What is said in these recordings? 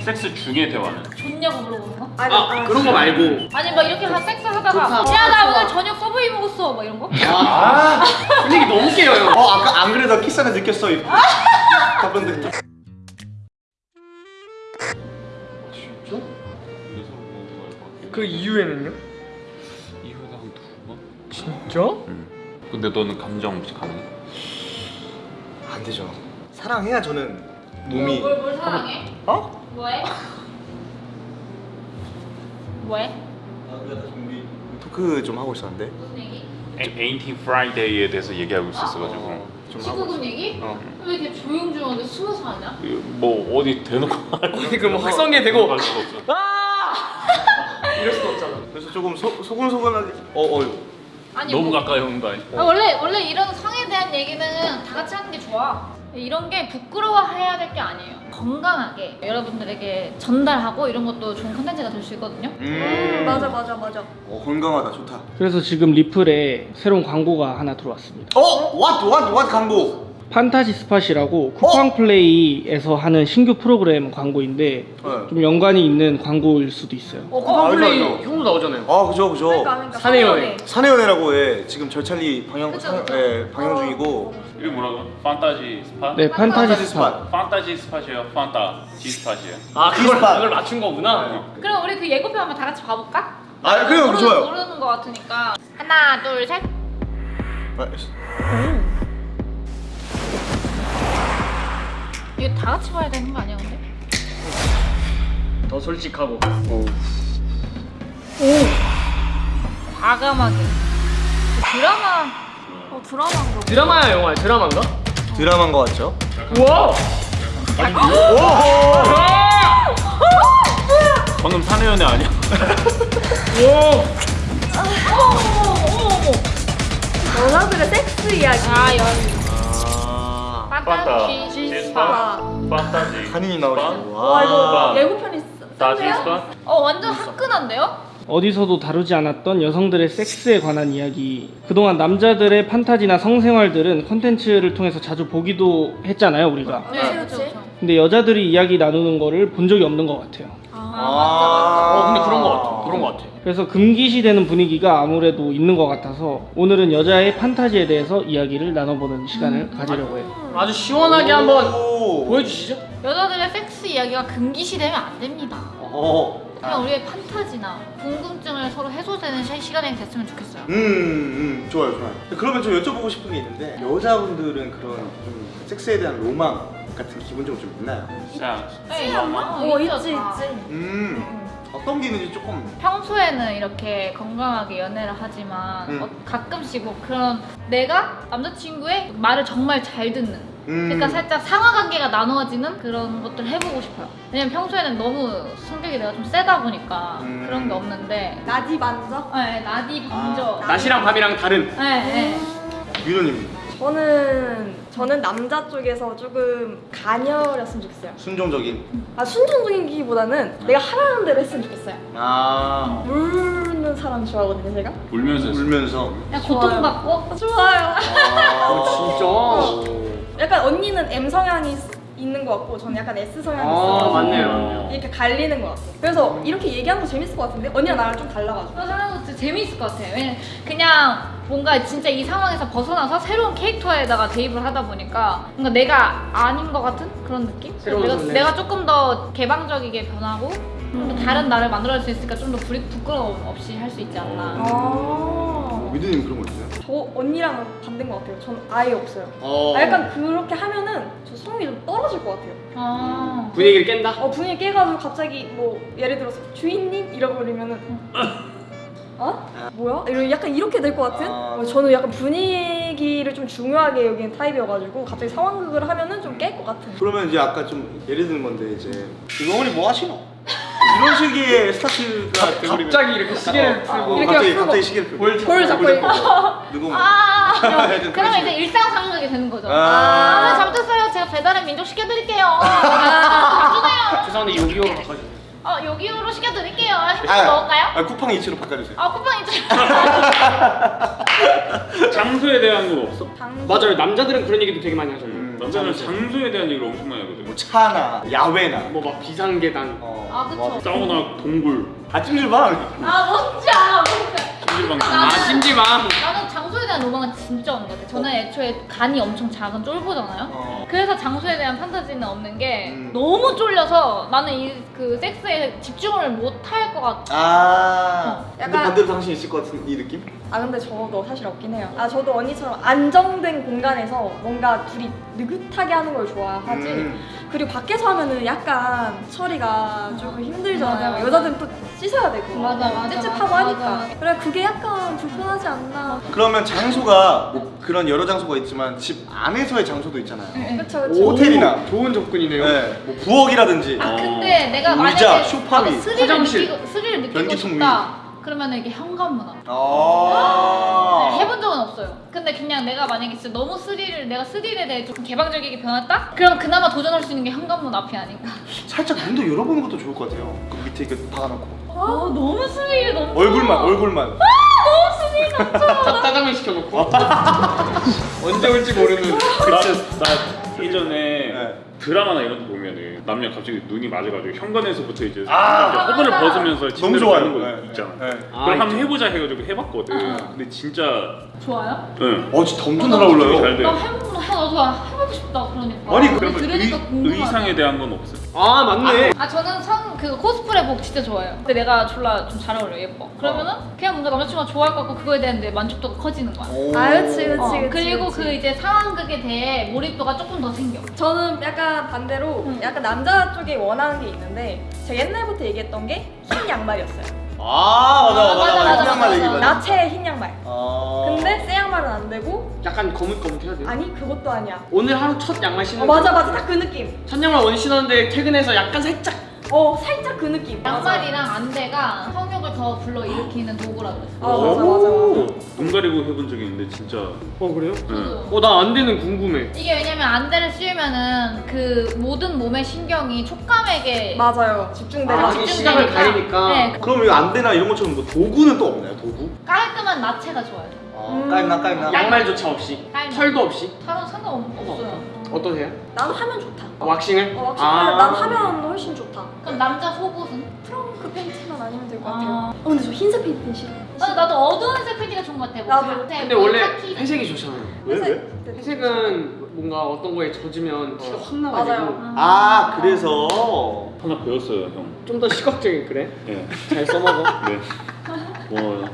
섹스 중에 대화는? 좋냐고 물어보는 거? 아니, 아 그런 거 말고 아니 막 이렇게 하 섹스 하다가. 야 나 오늘 저녁 서브웨이 먹었어 막 이런 거? 아 분위기 너무 깨요 형어 아까 안 그래도 키스하다 느꼈어. 답변 듣기. 진짜? 뭐그 이후에는요? 이후에 한두 번? 진짜? 응. 근데 너는 감정 없이 가능해? 안 되죠. 사랑해야 저는 몸이 뭘, 뭘, 뭘 사랑해? 어? 뭐해? 뭐해? 우리 토크 좀 하고 있었는데. 무슨 얘기? 에인팅 Friday에 대해서 얘기하고 있었어가지고 좀 하고. 19금 얘기? 어. 왜 이렇게 조용조용하게 숨어서 하냐? 뭐 어디 대놓고 어디 그럼 뭐 확성기 대고. 아 이럴 수도 없잖아 그래서 조금 소, 소근소근하게. 어 어. 아니 너무 뭐- 가까이 오는 거 아니야? 아, 원래 원래 이런 성에 대한 얘기는 다 같이 하는 게 좋아. 이런 게 부끄러워해야 될 게 아니에요. 건강하게 여러분들에게 전달하고 이런 것도 좋은 컨텐츠가 될 수 있거든요. 음. 맞아 맞아 맞아. 어 건강하다 좋다. 그래서 지금 리플에 새로운 광고가 하나 들어왔습니다. 어? what what what 광고? 판타지 스팟이라고 쿠팡 플레이에서 하는 신규 프로그램 광고인데 네. 좀 연관이 있는 광고일 수도 있어요. 어 쿠팡 알죠, 플레이 알죠. 형도 나오잖아요 아 그죠 그죠. 그러니까 그러니까 사내연애. 사내연애. 사내연애라고 해. 지금 절찬리 방영 그쵸, 사- 그쵸. 예, 방영 중이고. 이게 뭐라고? 판타지 스팟? 네, 판타지 스팟. 판타지 스팟이에요? 판타지 스팟이에요? 아 그걸, G-spot. 그걸 맞춘 거구나 그럼 우리 그 예고편 한번 다 같이 봐볼까? 아 그래요 모르는, 좋아요. 모르는 거 같으니까 하나 둘 셋. 아, 이거 다 같이 봐야 되는 거 아니야 근데? 더 솔직하고 과감하게 드라마 어 드라마인가 봐. 드라마야 영화야 드라마인가? 드라마인 것 같죠? 우와 방금 사내 연애 아니야? 여자들의 섹스 이야기. 아 연. 아 판타지 스파. 와, 판타지 한인이 나오시고. 와 이거 아. 예고편 있어. 스팟? 어 완전 화끈한데요? 어디서도 다루지 않았던 여성들의 섹스에 관한 이야기. 그동안 남자들의 판타지나 성생활들은 컨텐츠를 통해서 자주 보기도 했잖아요, 우리가. 네 그치, 그치. 근데 여자들이 이야기 나누는 거를 본 적이 없는 것 같아요. 아, 어 근데 그런 거 같아 그런 거 같아 그래서 금기시되는 분위기가 아무래도 있는 것 같아서 오늘은 여자의 판타지에 대해서 이야기를 나눠보는 시간을 가지려고 해요. 아주 시원하게 한번 오. 보여주시죠 여자들의 섹스 이야기가 금기시되면 안 됩니다. 어. 그냥 우리의 판타지나 궁금증을 서로 해소되는 시- 시간이 됐으면 좋겠어요. 음, 음, 좋아요, 좋아요. 그러면 좀 여쭤보고 싶은 게 있는데 여자분들은 그런 좀 섹스에 대한 로망 같은 기본적으로 좀 있나요? 자, 네, 어 있지 있지. 음, 어떤 게 있는지 조금. 평소에는 이렇게 건강하게 연애를 하지만 음. 어, 가끔씩 뭐 그런 내가 남자친구의 말을 정말 잘 듣는 음. 그러니까 살짝 상하 관계가 나누어지는 그런 것들을 해보고 싶어요. 왜냐면 평소에는 너무 성격이 내가 좀 세다 보니까 음. 그런 게 없는데 나디 만져. 네, 나디 먼저 아, 낮이랑 밤이랑 다른 네, 네. 유노님 저는 저는 남자 쪽에서 조금 가녀렸으면 좋겠어요. 순종적인. 아 순종적인기보다는 내가 하라는 대로 했으면 좋겠어요. 아, 물는 사람 좋아하거든요 제가. 울면서. 울면서. 그냥 고통받고 좋아요. 아, 진짜 약간 언니는 M 성향이 있는 것 같고 저는 약간 S 성향이 아 있어요. 맞네요 맞네요 이렇게 갈리는 것 같아요. 그래서 이렇게 얘기하는 거 재밌을 것 같은데 언니랑 나랑 좀 달라가지고. 그런 생각도 진짜 재미있을 것 같아요. 왜냐면 그냥 뭔가 진짜 이 상황에서 벗어나서 새로운 캐릭터에다가 대입을 하다 보니까 뭔가 내가 아닌 것 같은 그런 느낌? 새로운 내가. 내가 조금 더 개방적이게 변하고 좀더 다른 나를 만들어낼 수 있으니까 좀 더 부끄러움 없이 할 수 있지 않나. 아. 미드님 그런 거 있어요? 저 언니랑 반대인 것 같아요. 전 아예 없어요. 어. 아, 약간 그렇게 하면은 저 성이 좀 떨어질 것 같아요. 아. 분위기를 깬다? 어 분위기 깨가지고 갑자기 뭐 예를 들어서 주인님 그러면은 어? 뭐야? 이런 약간 이렇게 될 것 같은? 아. 어, 저는 약간 분위기를 좀 중요하게 여기는 타입이어가지고 갑자기 상황극을 하면은 좀 깰 것 같은. 그러면 이제 아까 좀 예를 드는 건데 이제 이거머리 뭐 하시노? 이런 식의 스타트가 돼버리면 갑자기 이렇게 시계를 아, 틀고 이렇게 갑자기 풀고. 갑자기 시계를 펴고 볼볼 잡고 있고. 누구 뭐 아, 하여튼 그러면 그런 이제 일상 상극이 되는 거죠. 아. 아, 네, 잘못했어요. 제가 배달의 민족 시켜드릴게요. 아, 죄송한데 요기요로 바꿔주세요 어, 여기로 시켜드릴게요. 햄버거 아, 먹을까요? 아, 쿠팡 이치로 바꿔주세요. 아, 쿠팡 있죠. 장소에 대한 건 없어? 당... 맞아요 남자들은 그런 얘기도 되게 많이 음. 남자는 장소에 대한 얘기를 엄청 많이 하거든. 뭐 차나 야외나 뭐 막 비상계단. 어, 아, 그쵸. 사우나, 동굴, 아 찜질방 아 뭔지 알아 뭔지 알아. 찜질방. 아, 아 찜질방. 나는 대한 로망은 진짜 없는 것 같아. 저는 애초에 간이 엄청 작은 쫄보잖아요. 어. 그래서 장소에 대한 판타지는 없는 게 음. 너무 쫄려서 나는 이 그 섹스에 집중을 못 할 것 같아. 아 근데 약간- 반대로 당신 있을 것 같은 이 느낌? 아 근데 저도 사실 없긴 해요. 아 저도 언니처럼 안정된 공간에서 뭔가 둘이 느긋하게 하는 걸 좋아하지. 음. 그리고 밖에서 하면은 약간 처리가 조금 힘들잖아요. 맞아, 맞아. 여자들은 또 씻어야 되고 맞아, 맞아, 찝찝하고 하니까. 맞아. 그래 그게 약간 불편하지 않나. 그러면 장소가 뭐 그런 여러 장소가 있지만 집 안에서의 장소도 있잖아요 그쵸 그쵸. 호텔이나. 좋은 접근이네요. 네, 뭐 부엌이라든지 아 근데 내가 의자, 만약에 소파 위, 화장실, 느끼고 스릴을 느끼고 변기통 싶다. 그러면 이게 현관문 앞. 아 네, 해본 적은 없어요. 근데 그냥 내가 만약에 진짜 너무 스릴을 내가 스릴에 대해 조금 개방적이게 변했다? 그럼 그나마 도전할 수 있는 게 현관문 앞이 아닌가. 살짝 문도 열어보는 것도 좋을 것 같아요 그 밑에 이렇게 박아놓고 아 너무 스릴 너무. 얼굴만 얼굴만 짜- 짜장면 시켜놓고. 언제 올지 모르는. 나, 나 예전에 네. 드라마나 이런 거 보면은 남녀 갑자기 눈이 맞아가지고 현관에서부터 이제 아, 이제 허브를. 벗으면서 너무 가는 거 네, 있잖아. 네. 아, 그럼 한번 있죠. 해보자 해가지고 해봤거든. 응. 근데 진짜 좋아요? 응. 어 진짜 엄청 어, 날아올라요 잘 돼. 나 해보고 나도 해보고 싶다 그러니까. 아니, 그러면 들으니까 의. 의상에 대한 건 없어. 아 맞네. 아 저는 성 그 코스프레 복 진짜 좋아해요. 근데 내가 졸라 좀 잘 어울려 예뻐. 그러면은 그냥 뭔가 남자친구가 좋아할 것 같고 그거에 대한 내 만족도가 커지는 거야. 오. 아 그치 그치 어. 그리고 그치. 그 이제 상황극에 대해 몰입도가 조금 더 생겨. 저는 약간 반대로 응. 약간 남자 쪽에 원하는 게 있는데 제가 옛날부터 얘기했던 게 흰 양말이었어요. 아 맞아 맞아 맞아, 맞아 맞아, 흰 양말 맞아, 얘기 맞아. 맞아 나체 흰 양말. 아 근데 새 양말은 안 되고 약간 거뭇거뭇해야 돼요. 아니 그것도 아니야. 오늘 하루 첫 양말 신는. 어 맞아 맞아 딱 그 느낌. 첫 양말 원래 신었는데 퇴근해서 약간 살짝. 어 살짝 그 느낌. 양말이랑 안대가 성욕을 더 불러일으키는 도구라 그랬어. 아 맞아 맞아 맞아. 눈 가리고 해본 적이 있는데 진짜. 어 그래요? 응. 어나안 되는 궁금해. 이게 왜냐면 안대를 씌우면은 그 모든 몸의 신경이 촉감에게 맞아요. 집중되고 아, 시각을 가리니까. 네, 그럼 이거 안대나 이런 것처럼 뭐 도구는 또 없나요 도구? 깔끔한 나체가 좋아요. 아 깔나 깔나 양말조차 없이. 털도 없이. 다른 상관없어요. 어떠세요? 나는 하면 좋다. 어, 왁싱을? 어, 확실히 아. 난 하면 훨씬 좋다. 그럼 남자 속옷은? 트렁크 팬티만 아니면 될것 아. 같아요. 어, 근데 저 흰색 팬티 싫어. 아, 나도 어두운 색 팬티가 좋은 것 같아. 뭐 나도. 칵테일, 근데 뭐 원래 카키. 회색이 좋잖아요. 왜 왜? 네. 회색은 뭔가 어떤 거에 젖으면 티가 확 나가지고 맞아요. 아 그래서 하나 배웠어요 형. 좀 더 시각적인 그래? 네. 잘 써먹어. 네. 뭐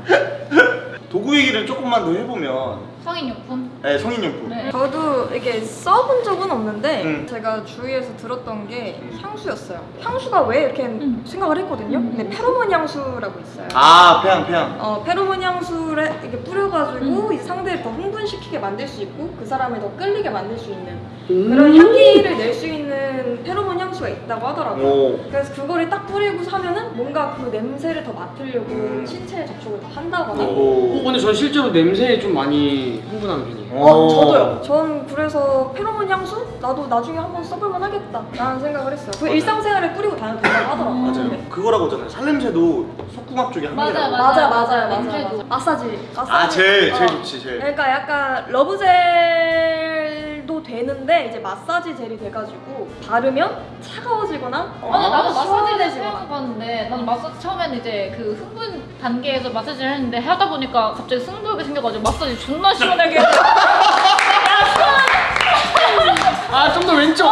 도구 얘기를 조금만 더 해보면 성인용품. 네, 성인용품 네. 저도 이게 써본 적은 없는데 음. 제가 주위에서 들었던 게 음. 향수였어요. 향수가 왜 이렇게 음. 생각을 했거든요. 음. 근데 페로몬 향수라고 있어요. 아 폐양 폐양 어, 페로몬 향수를 이렇게 뿌려가지고 음. 이제 상대를 더 흥분시키게 만들 수 있고 그 사람을 더 끌리게 만들 수 있는 음. 그런 향기를 낼 수 있는 페로몬 향수가 있다고 하더라고요. 오 그래서 그거를 딱 뿌리고 사면은 뭔가 그 냄새를 더 맡으려고 음. 신체에 접촉을 더 한다거나. 어, 오. 근데 전 실제로 냄새에 좀 많이 흥분하는 편이에요. 어, 저도요. 전 그래서 페로몬 향수 나도 나중에 한번 써볼만 하겠다 라는 생각을 했어요. 그 맞아요. 일상생활에 뿌리고 다녀도 된다고 하더라고요. 맞아요 네. 그거라고 하잖아요 살냄새도 속궁합 쪽에 한 맞아요, 개라고 맞아요, 맞아요, 맞아요, 맞아요. 냄새도. 맞아요. 마사지. 마사지. 아 제일 제일 어. 좋지 제일 그러니까 약간 러브젤도 되는데 이제 마사지 젤이 돼가지고 바르면 차가워지거나 아니 나도 마사지를. 생각해봤는데 나는 마사지 처음에는 이제 그 흥분 단계에서 마사지를 했는데 하다 보니까 갑자기 승부욕이 생겨가지고 마사지 존나 시원하게 아 좀 더 왼쪽. 아,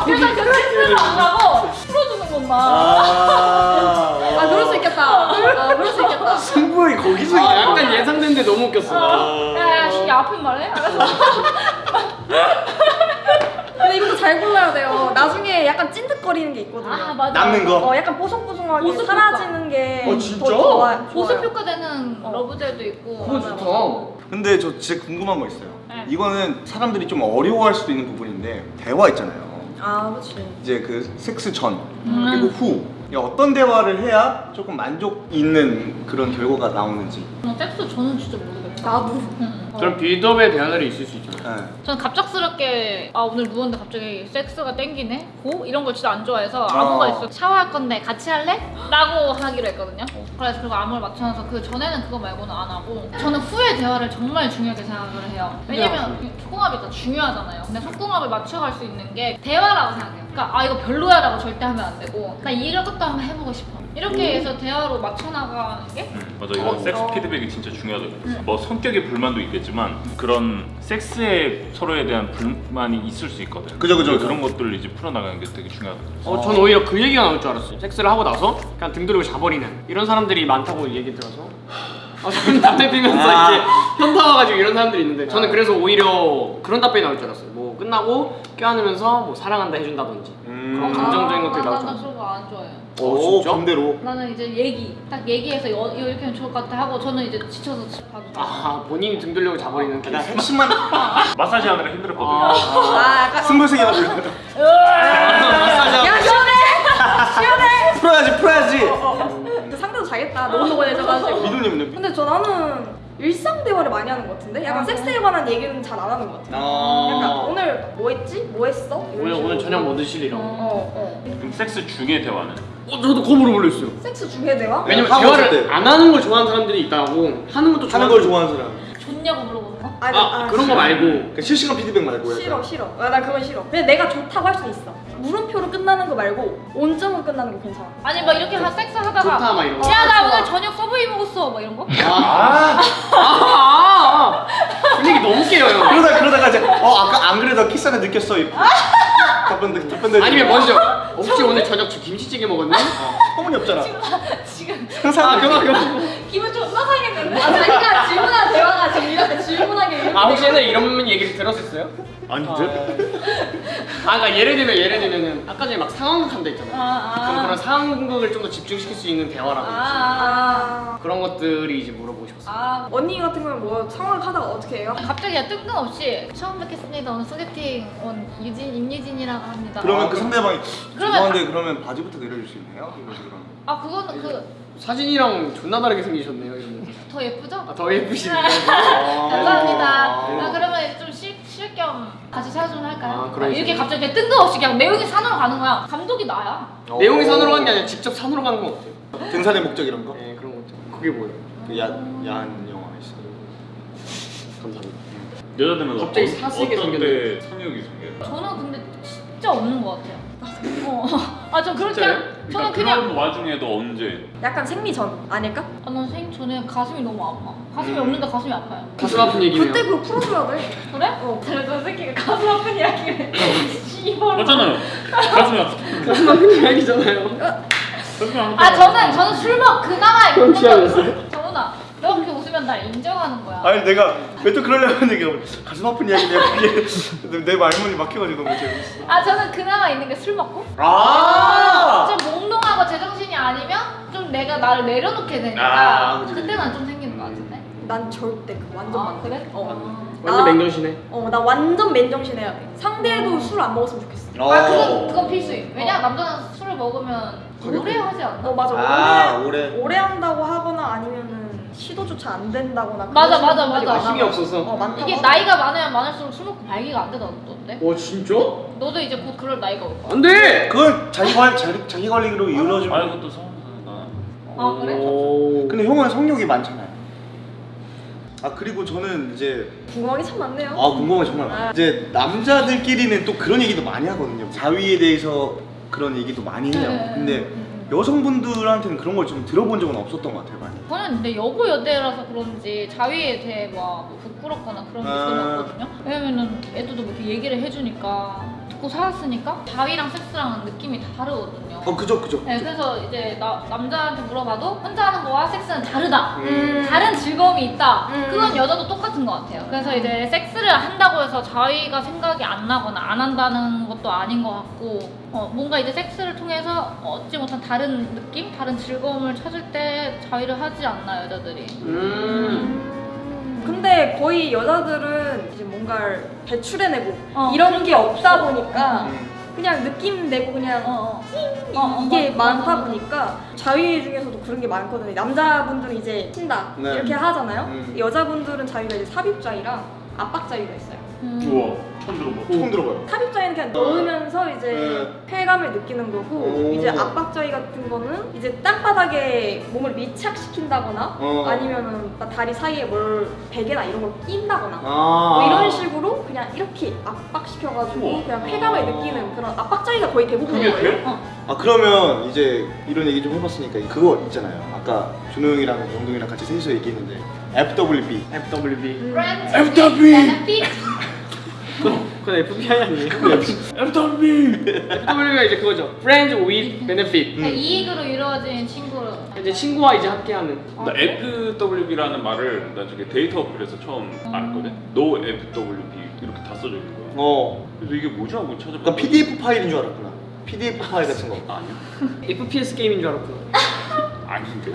아. 그래서 그 스트레스 안 가고 풀어주는 것만 아, 아 그럴 수 있겠다. 아 그럴 수 있겠다. 승부욕이 거기서 아, 약간 예상됐는데 너무 웃겼어. 야야 씨 아픈 말해? 알았어 근데 이것도 잘 골라야 돼요. 나중에 약간 찐득거리는 게 있거든요. 아 맞아 남는 거? 어 약간 뽀송뽀송하게 보습 사라지는 게 어, 진짜? 더 좋아, 보습 좋아요. 효과되는 어. 러브젤도 있고 그거 좋다. 근데 저 진짜 궁금한 거 있어요 네. 이거는 사람들이 좀 어려워할 수도 있는 부분인데 대화 있잖아요 아 그렇지. 이제 그 섹스 전 음. 그리고 후 어떤 대화를 해야 조금 만족 있는 그런 결과가 나오는지 어, 섹스 저는 진짜 모르겠어 나도. 응. 그럼 빌드업의 대화들이 있을 수 있잖아요. 네. 저는 갑작스럽게 아 오늘 누웠는데 갑자기 섹스가 땡기네? 고? 이런 걸 진짜 안 좋아해서 아무가 어. 있어 샤워할 건데 같이 할래? 라고 하기로 했거든요 그래서 그리고 암호를 맞춰놔서 그 전에는 그거 말고는 안 하고 저는 후의 대화를 정말 중요하게 생각을 해요 왜냐면 속궁합이 더 중요하잖아요 근데 속궁합을 맞춰갈 수 있는 게 대화라고 생각해요 그러니까 아 이거 별로야 라고 절대 하면 안 되고 나 이것도 한번 해보고 싶어 이렇게 해서 대화로 맞춰나가는 게 음, 맞아 이런 섹스 피드백이 진짜 중요하더라고요. 뭐 성격의 불만도 있겠지만 그런 섹스에 서로에 대한 불만이 있을 수 있거든. 그죠, 그죠, 그죠. 그런 것들을 이제 풀어나가는 게 되게 중요하더라고요. 어, 전 오히려 그 얘기가 나올 줄 알았어요. 섹스를 하고 나서 그냥 등 들고 자버리는 이런 사람들이 많다고 얘기 들어서 아, 저는 담배 피면서 아. 이제 현타 와가지고 이런 사람들이 있는데 저는 그래서 오히려 그런 답변이 나올 줄 알았어요. 뭐 끝나고 껴안으면서 뭐 사랑한다 해준다든지 음. 그런 감정적인 것들이 나올 줄 알았어요. 안 좋아해요 오, 진짜? 반대로. 나는 이제 얘기 딱 얘기해서 여, 이렇게 하면 좋을 것 같아 하고 저는 이제 지쳐서 집 가도. 아 본인이 등 들려고 자버리는 그냥 케이스. 핵심만 마사지 하느라 힘들었거든요. 아 약간 승부세계가 불렸다. 마사지 야 시원해 풀어야지, 풀어야지. 그 상대도 자겠다 너무 노곤해져가지고 미도님은요? 근데 저 나는 일상 대화를 많이 하는 것 같은데 약간 섹스에 관한 얘기는 잘 안 하는 것 같아 약간 아. 오늘 뭐 했지? 뭐 했어? 오늘. 오늘 저녁 뭐 드실 이런 거. 어, 어. 그럼 섹스 중에 대화는? 어 저도 그거 물어보려어요 섹스 중에 대화? 왜냐면 있을 대화를 때. 안 하는 걸 좋아하는 사람들이 있다고 하는 것도 하는 좋아하는 걸 좋아하는 사람. 좋냐고 물어보는 거? 아니, 아, 그런 거 말고 실시간 피드백 말고. 약간. 싫어 싫어 아, 나 그건 싫어 근데 내가 좋다고 할 수 있어 물음표로 끝나는 거 말고 온점으로 끝나는 거 괜찮아 아니 막 이렇게 하 섹스 하다가 좋다 막 이런 거. 야나 좋아. 오늘 저녁 서브웨이 먹었어 막 이런 거? 아, 아, 아, 아. 분위기 너무 깨요. 그러다 그러다가 이제 어 아까 안 그래도 키스하는 느꼈어. 이- 답변들 답변들. 아니면 먼저 혹시 오늘 저녁 저 김치찌개 먹었니? 어머니 없잖아. 지금 아 그만 그만. 기분 좀 상하겠는데? 아 자기가 질문한 대화가 지금 이렇게 질문하게 이렇게 아 혹시 옛날에 이런 얘기를 들었었어요? 아닌데? 아 그러니까 예를 들면 예를 들면은 아까 전에 막 상황극 한다 했잖아요. 아, 그럼 아. 그런 상황극을 좀 더 집중시킬 수 있는 대화라든지 아, 그런 것들이 이제 물어보고 싶었어요. 아 언니 같은 경우는 뭐 상황 하다가 어떻게 해요? 갑자기 뜬금없이 처음 뵙겠습니다 오늘 소개팅 온 유진 임유진이라고 합니다 그러면 그 상대방이 그러면 죄송한데 그러면 바지부터 내려줄 수 있나요? 그럼. 아 그거는 그더 사진이랑 존나 다르게 생기셨네요. 이러면. 예쁘죠? 아, 더 예쁘시네. 감사합니다. 아. 아, 그러면 좀 쉴 겸 같이 사주면 할까요? 아, 그런 이렇게. 갑자기 뜬금없이 그냥 내용이 산으로 가는 거야. 감독이 나야. 내용이 산으로 가는 게 아니라 직접 산으로 가는 건 어때요? 등산의 목적 이런 거? 네 그런 것도. 그게 뭐예요? 그 야, 야한 영화 있어. 감사합니다. 여자들은 갑자기 어- 사색에 어떤 생겼네. 때 성욕이 생겨요? 저는 근데 진짜 없는 것 같아요. 어. 아, 전 그렇게 진짜요? 저는 그러니까 그냥 그런 와중에도 언제? 약간 생리 전 아닐까? 아, 난생 전에 가슴이 너무 아파. 가슴이 없는데 가슴이 아파요. 가슴 아픈 얘기네요. 그때 그거 풀어줘야 돼 그래? 어. 저 새끼가 가슴 아픈 이야기를. 씨발. 맞잖아요. 가슴이 아프. 가슴 아픈 이야기잖아요. 가슴이 아프. 아, 저는 저는 술 먹 그나마 그건 취하였어요? 웃으면 날 인정하는 거야. 아니 내가 왜 또 그러려고 했는데 가슴 아픈 이야기냐 그게 내 말문이 막혀가지고 너무 재밌어. 아, 저는 그나마 있는 게 술 먹고. 아. 좀 몽롱하고 제정신이 아니면 좀 내가 나를 내려놓게 되니까 아, 그치. 그때는 좀 생기는 것 같은데. 난 절대 그 완전 아, 그래? 어. 완전. 어, 나 완전 맨정신 해야 돼 상대도 술 안 먹었으면 좋겠어 아 그건 그건 필수임. 왜냐 남자는 술을 먹으면 오래 하지 않나? 어 맞아 아, 오래 오래. 오래 한다고 하거나 아니면은 시도조차 안 된다거나 맞아, 맞아, 맞아. 많아. 힘이 없어서. 어 많다고 이게 하더라고. 나이가 많으면 많을수록 술 먹고 발기가 안 되다던데. 와 진짜? 너도 이제 곧 그럴 나이가 올 거야. 안돼. 그건 자기 관 자기, 자기 관리로 이루어지면. 아 이것도 서운하다. 아 그래? 오. 근데 형은 성욕이 많잖아요. 아 그리고 저는 이제 궁금한 게 참 많네요 아 궁금한 게 정말 많아요. 이제 남자들끼리는 또 그런 얘기도 많이 하거든요. 자위에 대해서 그런 얘기도 많이 해요. 네. 근데 여성분들한테는 그런 걸 좀 들어본 적은 없었던 것 같아요. 많이. 저는 근데 여고 여대라서 그런지 자위에 대해 막 부끄럽거나 그런 게 아. 전혀 없거든요. 왜냐면은 애들도 뭐 이렇게 얘기를 해주니까 듣고 살았으니까 자위랑 섹스랑은 느낌이 다 다르거든요. 어 그죠 그죠. 네, 그래서 이제 나, 남자한테 물어봐도 혼자 하는 거와 섹스는 다르다. 음. 다른 즐거움이 있다. 음. 그건 여자도 똑같은 것 같아요. 그래서 이제 섹스를 한다고 해서 자위가 생각이 안 나거나 안 한다는 것도 아닌 것 같고, 어, 뭔가 이제 섹스를 통해서 얻지 못한 다른 느낌, 다른 즐거움을 찾을 때 자위를 하지 않나 여자들이. 음. 근데 거의 여자들은 이제 뭔가를 배출해내고 어, 이런 게게 없다. 보니까 음. 그냥 느낌 내고 그냥 어, 어. 이- 어, 어, 이게 많다. 보니까 자위 중에서도 그런 게 많거든요. 남자분들은 이제 친다 네. 이렇게 하잖아요. 음. 여자분들은 자위가 이제 삽입자위랑 압박자위가 있어요. 음. 우와 처음 들어봐. 처음 들어봐요. 삽입자위는 그냥 넣으면서 이제 쾌감을 느끼는 거고 오. 이제 압박자위 같은 거는 이제 땅바닥에 몸을 밀착시킨다거나 어. 아니면은 다리 사이에 뭘 베개나 이런 걸 낀다거나 아. 뭐 이런 식으로 그냥 이렇게 압박시켜가지고 우와. 그냥 쾌감을 느끼는 그런 압박자위가 거의 대부분인 거예요. 돼? 어. 아 그러면 이제 이런 얘기 좀 해봤으니까 그거 있잖아요. 아까 준호 형이랑 영동이랑 같이 셋이서 얘기했는데 FWB. FWB. Friends FW. Benefit. 그건 FBI 아니에요? FW. FW가 이제 그거죠. Friends with Benefit. 그러니까 이익으로 이루어진 친구로. 이제 친구와 이제 함께하는. 어, 나 그래? FWB라는 말을 나 저기 데이터 어플에서 처음 알았거든. No FWB 이렇게 다 써져 있는 거야. 어. 그래서 이게 뭐지 하고 찾아봤. 그러니까 PDF 파일인 줄 알았구나. PDF 파일 같은 거. 아니야. FPS 게임인 줄 알았구나. 아닌데.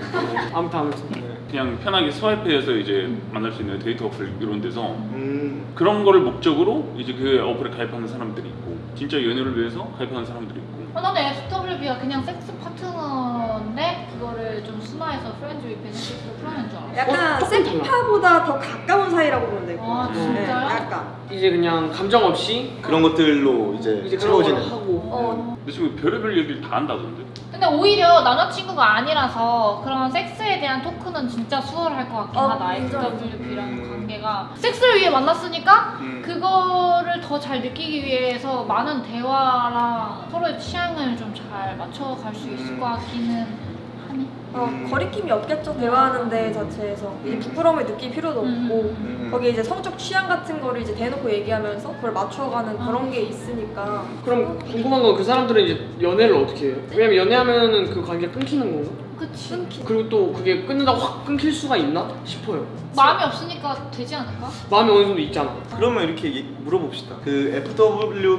아무튼 아무튼. 네. 그냥 편하게 swipe해서 이제 만날 수 있는 데이터 어플 이런 데서 음. 그런 거를 목적으로 이제 그 어플에 가입하는 사람들이 있고 진짜 연애를 위해서 가입하는 사람들이 있고 어, 나는 FWB가 그냥 섹스 파트너인데 그거를 좀 순화해서 friends with benefit으로 풀어낸 줄 알았어. 약간 어. 섹파보다 더 가까운 사이라고 보면 되고. 아, 진짜요? 약간. 이제 그냥 감정 없이 그런 것들로 이제, 이제 채워지는. 하고. 어, 근데 지금 별의별 얘기를 다 한다던데 근데 오히려 남자친구가 아니라서 그런 섹스에 대한 토크는 진짜 수월할 것 같긴 어, 하다. FWB라는 음. 관계가 섹스를 위해 만났으니까 음. 그거를 더 잘 느끼기 위해서 많은 대화랑 서로의 취향을 좀 잘 맞춰갈 수 있을 음. 것 같기는 하네. 어, 음. 거리낌이 없겠죠 대화하는 데 자체에서 이제 부끄러움을 느낄 필요도 음. 없고 음. 거기 이제 성적 취향 같은 거를 이제 대놓고 얘기하면서 그걸 맞춰가는 그런 게 있으니까 그럼 궁금한 건 그 사람들은 이제 연애를 어떻게 해요? 왜냐면 연애하면은 그 관계가 끊기는 건가? 그치. 끊기 그리고 또 그게 끊는다고 확 끊길 수가 있나 싶어요. 마음이 없으니까 되지 않을까? 마음이 어느 정도 있잖아. 그러면 이렇게 얘기- 물어봅시다. 그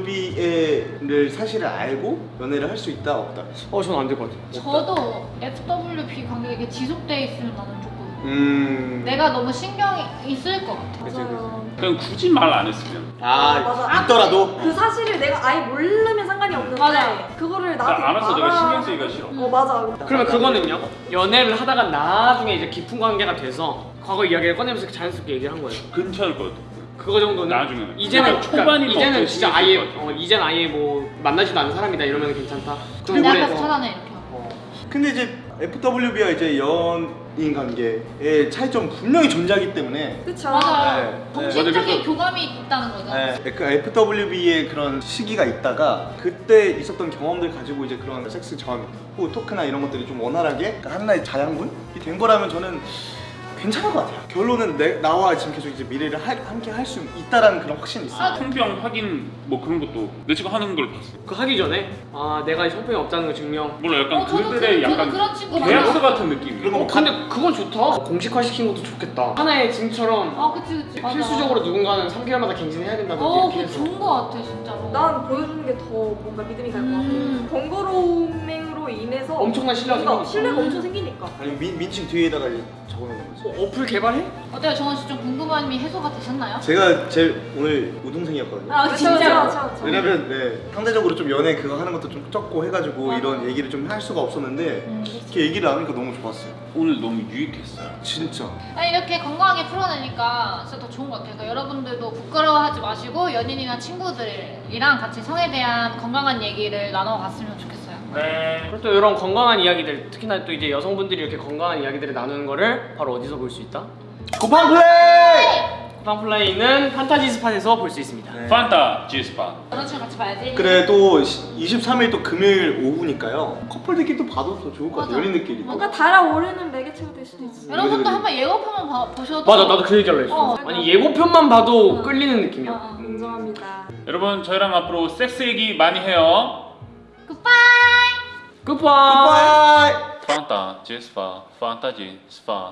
FWB를 사실을 알고 연애를 할 수 있다 없다. 어, 저는 안 될 것 같아요. 저도 FWB 관계가 지속돼 있으면 나는 조금 음. 내가 너무 신경이 있을 것 같아. 그치, 맞아요. 그냥 굳이 말 안 했으면 아, 맞아. 있더라도. 그 사실을 내가 아예 모르면 상관이 없는데 맞아. 그거를 나 나한테 알아서 내가 신경 쓰기가 싫어 어 맞아 그러면 그거는요? 연애를 하다가 나중에 이제 깊은 관계가 돼서 과거 이야기를 꺼내면서 자연스럽게 얘기를 한 거예요. 괜찮을 것 같아 그거 정도는 나중에는. 이제는 그러니까 초반이면 이제는 어쩔 진짜 수 아예. 어, 이제는 아예 뭐 만나지도 않은 사람이다 이러면 괜찮다. 오래- 앞에서 차단해 이렇게 하고. 어. 근데 이제 FWB와 이제 연인 관계의 차이점 분명히 존재하기 때문에 그쵸 맞아요. 네. 정신적인 그래서- 교감이 있다는 거죠. 네, 그 FWB의 그런 시기가 있다가 그때 있었던 경험들 가지고 이제 그런 섹스 전 후 토크나 이런 것들이 좀 원활하게 그러니까 하나의 자양분이 된 거라면 저는 괜찮을 것 같아요. 결론은 내, 나와 지금 계속 이제 미래를 하- 함께 할 수 있다라는 그런 확신이 있어요. 성병 확인 뭐 그런 것도 내 친구 하는 걸 봤어 그 하기 전에 아 내가 성병이 없다는 거 증명. 몰라 약간 어, 저도 그들의 그- 저도 약간 그런 친구 계약서. 같은 느낌이야 그런 거 어, 근데 그건 좋다. 공식화 시킨 것도 좋겠다. 하나의 증처럼 아 그치 그치. 맞아. 필수적으로 누군가는 3개월마다 갱신해야 된다든지 어, 이렇게 그 해서. 좋은 거 같아 진짜로. 난 보여주는 게 더 뭔가 믿음이 갈 것 같아 음. 번거로움으로 인해서 엄청난 신뢰가 뭔가 생기니까. 신뢰가 엄청 생기니까 아니면 민, 민칭 뒤에다가 이제 적어놓는 거지. 어, 어플 개발해? 어때요 정원 씨 좀 궁금함이 해소가 되셨나요? 제가 제일 오늘 우등생이었거든요. 아 진짜로. 그쵸. 왜냐면 네, 상대적으로 좀 연애 그거 하는 것도 좀 적고 해가지고 맞아. 이런 얘기를 좀 할 수가 없었는데 음, 이렇게 얘기를 나누니까 너무 좋았어요. 오늘 너무 유익했어요 진짜. 아니 이렇게 건강하게 풀어내니까 진짜 더 좋은 것 같아요. 그러니까 여러분들도 부끄러워하지 마시고 연인이나 친구들이랑 같이 성에 대한 건강한 얘기를 나눠봤으면 좋겠어요. 네 또 이런 건강한 이야기들 특히나 또 이제 여성분들이 이렇게 건강한 이야기들을 나누는 거를 바로 어디서 볼 수 있다? 쿠팡 플레이! 쿠팡 플레이는 판타지 스팟에서 볼 수 있습니다. 네. 판타 G스파 여자친구 같이 봐야지. 그래 또 23일 또 금요일 오후니까요. 커플들끼리 또 봐도 더 좋을 것. 맞아. 연인들끼리. 또. 뭔가 달아오르는 매개체가 될 수도 있어 여러분도 한번 예고편만 봐- 보셔도 맞아 나도 그 얘기 할래 했어. 어. 아니 예고편만 봐도 어. 끌리는 느낌이야. 어, 어. 인정합니다 여러분 저희랑 앞으로 섹스 얘기 많이 해요 굿바이. Goodbye。放大，几十发，放大镜，十发。